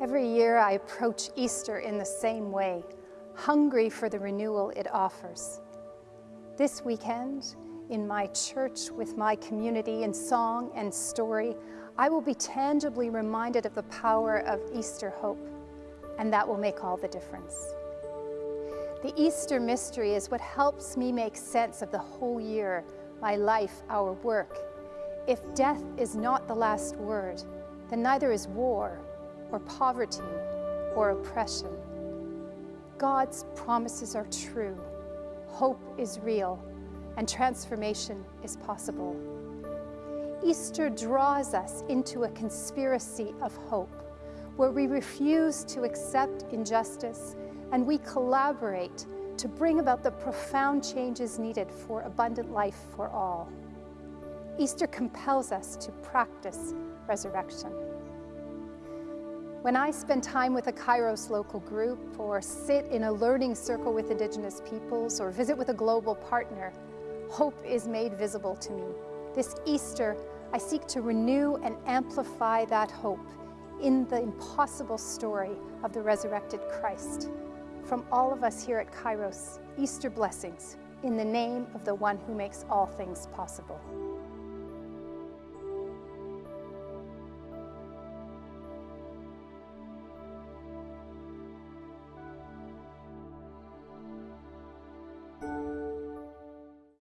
Every year I approach Easter in the same way, hungry for the renewal it offers. This weekend, in my church with my community in song and story, I will be tangibly reminded of the power of Easter hope, and that will make all the difference. The Easter mystery is what helps me make sense of the whole year, my life, our work. If death is not the last word, then neither is war or poverty or oppression. God's promises are true, hope is real, and transformation is possible. Easter draws us into a conspiracy of hope where we refuse to accept injustice and we collaborate to bring about the profound changes needed for abundant life for all. Easter compels us to practice resurrection. When I spend time with a Kairos local group or sit in a learning circle with Indigenous peoples or visit with a global partner, hope is made visible to me. This Easter, I seek to renew and amplify that hope in the impossible story of the resurrected Christ. From all of us here at Kairos, Easter blessings in the name of the one who makes all things possible.